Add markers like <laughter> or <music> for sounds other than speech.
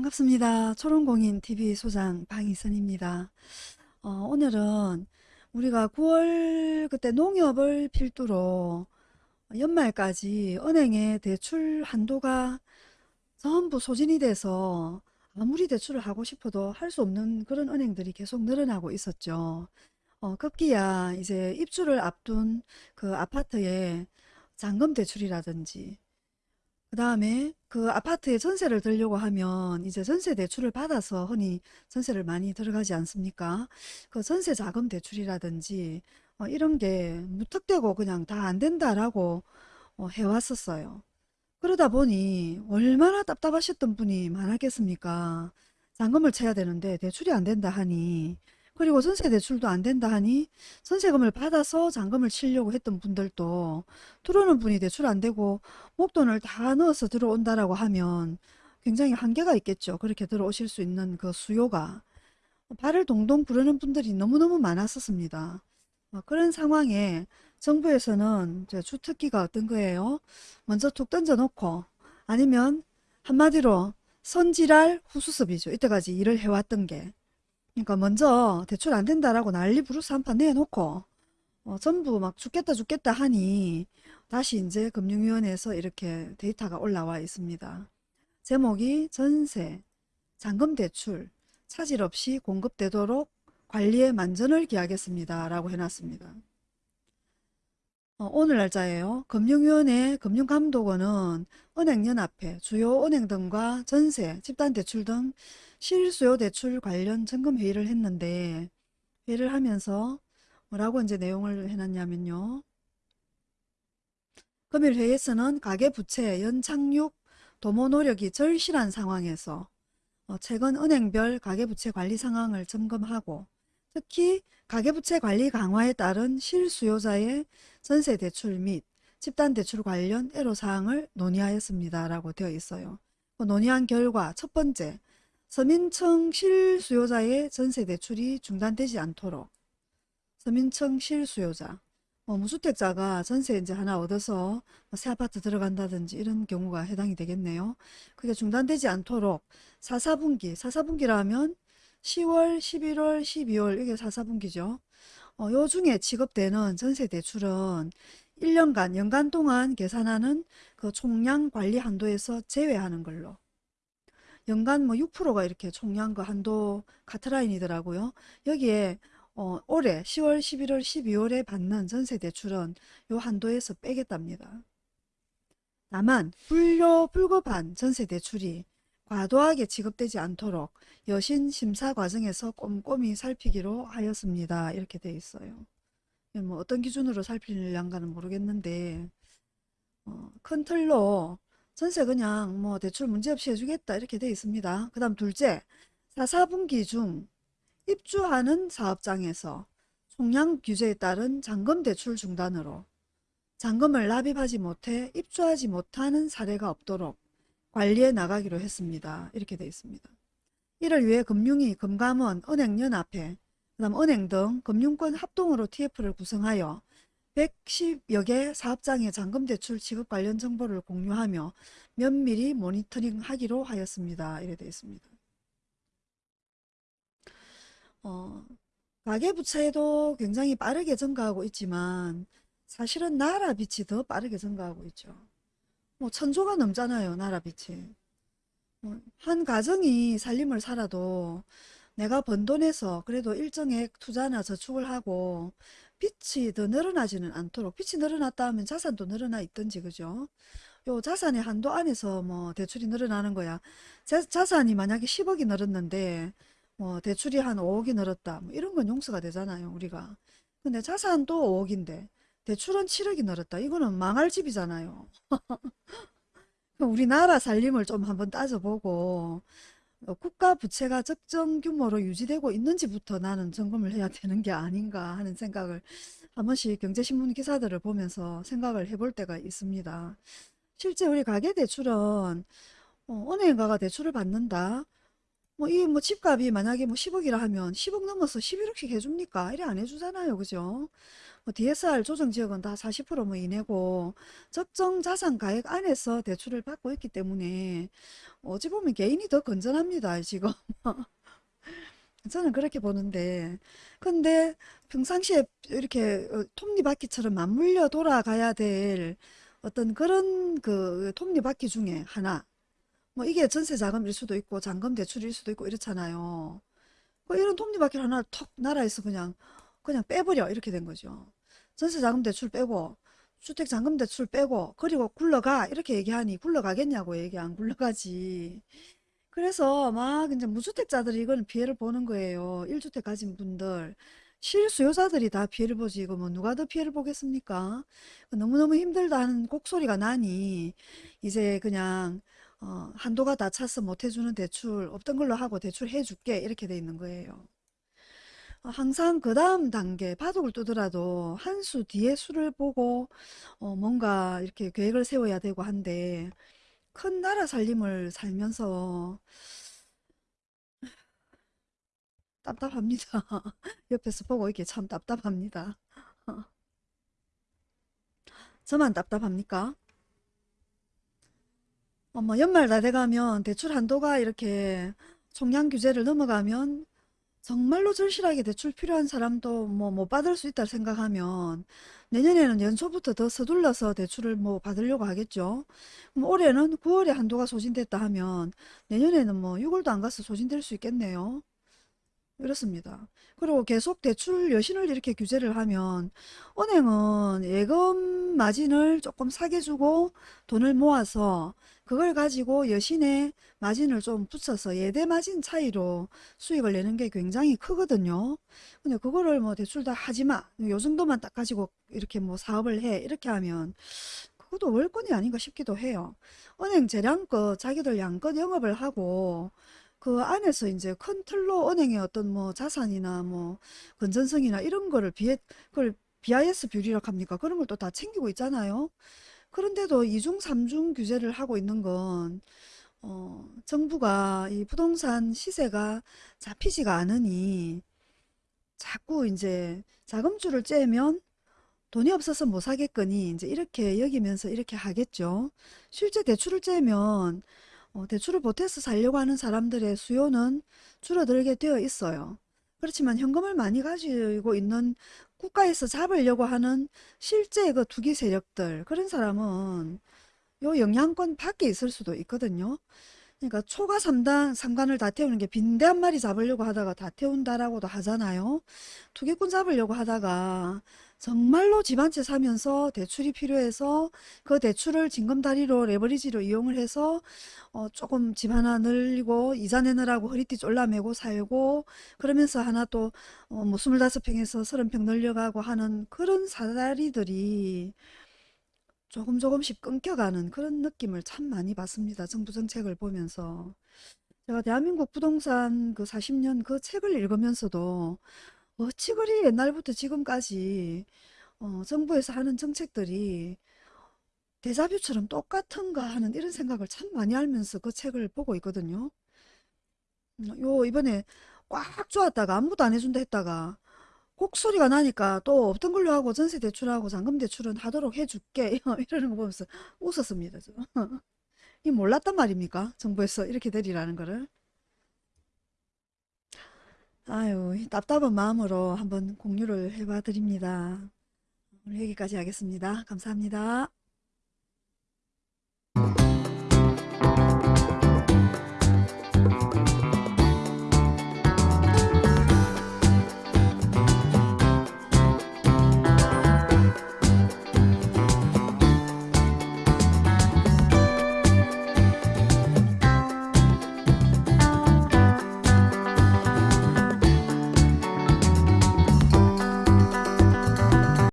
반갑습니다. 초롱공인TV 소장 방희선입니다. 어, 오늘은 우리가 9월 그때 농협을 필두로 연말까지 은행의 대출 한도가 전부 소진이 돼서 아무리 대출을 하고 싶어도 할 수 없는 그런 은행들이 계속 늘어나고 있었죠. 어, 급기야 이제 입주를 앞둔 그 아파트에 잔금 대출이라든지 그 다음에 그 아파트에 전세를 들려고 하면 이제 전세 대출을 받아서 흔히 전세를 많이 들어가지 않습니까? 그 전세 자금 대출이라든지 어, 이런 게 무턱대고 그냥 다 안 된다라고 어, 해왔었어요. 그러다 보니 얼마나 답답하셨던 분이 많았겠습니까? 잔금을 쳐야 되는데 대출이 안 된다 하니 그리고 전세 대출도 안 된다 하니 전세금을 받아서 잔금을 치려고 했던 분들도 들어오는 분이 대출 안 되고 목돈을 다 넣어서 들어온다라고 하면 굉장히 한계가 있겠죠. 그렇게 들어오실 수 있는 그 수요가 발을 동동 구르는 분들이 너무너무 많았었습니다. 어, 그런 상황에 정부에서는 주특기가 어떤 거예요? 먼저 툭 던져놓고 아니면 한마디로 선지랄 후수습이죠. 이때까지 일을 해왔던 게 그러니까 먼저 대출 안 된다라고 난리 부르스 한 판 내놓고 어, 전부 막 죽겠다 죽겠다 하니 다시 이제 금융위원회에서 이렇게 데이터가 올라와 있습니다. 제목이 전세, 잔금 대출, 차질 없이 공급되도록 관리에 만전을 기하겠습니다. 라고 해놨습니다. 어, 오늘 날짜예요. 금융위원회 금융감독원은 은행연합회, 주요 은행 등과 전세, 집단대출 등 실수요 대출 관련 점검 회의를 했는데 회의를 하면서 뭐라고 이제 내용을 해놨냐면요. 금일 회의에서는 가계부채 연착륙 도모 노력이 절실한 상황에서 어, 최근 은행별 가계부채 관리 상황을 점검하고 특히 가계부채 관리 강화에 따른 실수요자의 전세 대출 및 집단 대출 관련 애로사항을 논의하였습니다. 라고 되어 있어요. 그 논의한 결과 첫 번째, 서민청 실수요자의 전세 대출이 중단되지 않도록 서민청 실수요자, 뭐 무주택자가 전세 이제 하나 얻어서 뭐새 아파트 들어간다든지 이런 경우가 해당이 되겠네요. 그게 중단되지 않도록 4, 4분기, 4, 4분기라면 10월, 11월, 12월 이게 4, 4분기죠. 어, 요 중에 지급되는 전세 대출은 1년간, 연간 동안 계산하는 그 총량 관리 한도에서 제외하는 걸로. 연간 뭐 6%가 이렇게 총량 그 한도 카트라인이더라고요. 여기에 어, 올해 10월, 11월, 12월에 받는 전세 대출은 요 한도에서 빼겠답니다. 다만 불료 불급한 전세 대출이 과도하게 지급되지 않도록 여신 심사 과정에서 꼼꼼히 살피기로 하였습니다. 이렇게 돼 있어요. 뭐 어떤 기준으로 살피려는가는 모르겠는데 어, 큰 틀로 전세 그냥 뭐 대출 문제없이 해주겠다 이렇게 돼 있습니다. 그 다음 둘째 4, 4분기 중 입주하는 사업장에서 총량 규제에 따른 잔금 대출 중단으로 잔금을 납입하지 못해 입주하지 못하는 사례가 없도록 관리해 나가기로 했습니다. 이렇게 되어 있습니다. 이를 위해 금융위, 금감원, 은행연합회, 그 다음 은행 등 금융권 합동으로 TF를 구성하여 110여 개 사업장의 잔금 대출 지급 관련 정보를 공유하며 면밀히 모니터링하기로 하였습니다. 이래 되어 있습니다. 어, 가계부채도 굉장히 빠르게 증가하고 있지만 사실은 나라 빚이 더 빠르게 증가하고 있죠. 뭐 천조가 넘잖아요. 나라 빚이. 뭐한 가정이 살림을 살아도 내가 번 돈에서 그래도 일정액 투자나 저축을 하고 빚이 더 늘어나지는 않도록 빚이 늘어났다 하면 자산도 늘어나 있든지 그죠? 요 자산의 한도 안에서 뭐 대출이 늘어나는 거야. 자, 자산이 만약에 10억이 늘었는데 뭐 대출이 한 5억이 늘었다. 뭐 이런 건 용서가 되잖아요. 우리가. 근데 자산도 5억인데 대출은 7억이 늘었다. 이거는 망할 집이잖아요. <laughs> 우리나라 살림을 좀 한번 따져보고 어, 국가 부채가 적정 규모로 유지되고 있는지부터 나는 점검을 해야 되는 게 아닌가 하는 생각을 한 번씩 경제신문 기사들을 보면서 생각을 해볼 때가 있습니다. 실제 우리 가계대출은 어, 은행 가가 대출을 받는다. 뭐 이 뭐 집값이 만약에 뭐 10억이라 하면 10억 넘어서 11억씩 해줍니까? 이래 안 해주잖아요. 그죠? 뭐 DSR 조정 지역은 다 40%뭐 이내고 적정 자산 가액 안에서 대출을 받고 있기 때문에 어찌 보면 개인이 더 건전합니다. 지금. <laughs> 저는 그렇게 보는데 근데 평상시에 이렇게 어, 톱니바퀴처럼 맞물려 돌아가야 될 어떤 그런 그 톱니바퀴 중에 하나 뭐 이게 전세 자금일 수도 있고 잔금 대출일 수도 있고 이렇잖아요. 뭐 이런 톱니바퀴를 하나 턱 나라에서 그냥 그냥 빼버려 이렇게 된 거죠. 전세 자금 대출 빼고 주택 잔금 대출 빼고 그리고 굴러가 이렇게 얘기하니 굴러가겠냐고 얘기 안 굴러가지. 그래서 막 이제 무주택자들이 이걸 피해를 보는 거예요. 1주택 가진 분들. 실수요자들이 다 피해를 보지. 이거 뭐 누가 더 피해를 보겠습니까? 너무너무 힘들다는 곡소리가 나니 이제 그냥 어, 한도가 다 차서 못 해주는 대출 없던 걸로 하고 대출 해줄게 이렇게 돼 있는 거예요. 어, 항상 그 다음 단계 바둑을 두더라도 한 수 뒤에 수를 보고 어, 뭔가 이렇게 계획을 세워야 되고 한데 큰 나라 살림을 살면서 <sighs> 답답합니다. <laughs> 옆에서 보고 이게 참 답답합니다. <laughs> 저만 답답합니까? 어머, 연말 다 돼가면 대출 한도가 이렇게 총량 규제를 넘어가면 정말로 절실하게 대출 필요한 사람도 뭐 못 받을 수 있다 생각하면 내년에는 연초부터 더 서둘러서 대출을 뭐 받으려고 하겠죠. 올해는 9월에 한도가 소진됐다 하면 내년에는 뭐 6월도 안 가서 소진될 수 있겠네요. 이렇습니다. 그리고 계속 대출 여신을 이렇게 규제를 하면 은행은 예금 마진을 조금 사게 주고 돈을 모아서 그걸 가지고 여신의 마진을 좀 붙여서 예대 마진 차이로 수익을 내는 게 굉장히 크거든요. 근데 그거를 뭐 대출 다 하지 마. 요 정도만 딱 가지고 이렇게 뭐 사업을 해. 이렇게 하면 그것도 월권이 아닌가 싶기도 해요. 은행 재량껏 자기들 양껏 영업을 하고 그 안에서 이제 큰 틀로 은행의 어떤 뭐 자산이나 뭐 건전성이나 이런 거를 비해 그걸 BIS 비율이라고 합니까? 그런 걸 또 다 챙기고 있잖아요. 그런데도 이중 삼중 규제를 하고 있는 건 어, 정부가 이 부동산 시세가 잡히지가 않으니 자꾸 이제 자금줄을 째면 돈이 없어서 못 사겠거니 이제 이렇게 여기면서 이렇게 하겠죠. 실제 대출을 째면 어, 대출을 보태서 살려고 하는 사람들의 수요는 줄어들게 되어 있어요. 그렇지만 현금을 많이 가지고 있는 국가에서 잡으려고 하는 실제 그 투기 세력들 그런 사람은 요 영향권 밖에 있을 수도 있거든요. 그러니까 초과 3단, 상관을 다 태우는 게 빈대 한 마리 잡으려고 하다가 다 태운다라고도 하잖아요. 투기꾼 잡으려고 하다가 정말로 집 한 채 사면서 대출이 필요해서 그 대출을 징검다리로 레버리지로 이용을 해서 어 조금 집 하나 늘리고 이자 내느라고 허리띠 졸라매고 살고 그러면서 하나 또뭐 25평에서 30평 늘려가고 하는 그런 사다리들이 조금 조금씩 끊겨가는 그런 느낌을 참 많이 받습니다. 정부 정책을 보면서. 제가 대한민국 부동산 그 40년 그 책을 읽으면서도 어찌 그리 옛날부터 지금까지 어, 정부에서 하는 정책들이 데자뷰처럼 똑같은가 하는 이런 생각을 참 많이 하면서 그 책을 보고 있거든요. 음, 요 이번에 꽉 쪼았다가 아무도 안 해준다 했다가 곡소리가 나니까 또 없던 걸로 하고 전세 대출하고 잔금 대출은 하도록 해줄게 <laughs> 이러는 거 보면서 웃었습니다. 저. <laughs> 이 몰랐단 말입니까? 정부에서 이렇게 되리라는 거를. 아유, 답답한 마음으로 한번 공유를 해봐 드립니다. 오늘 여기까지 하겠습니다. 감사합니다.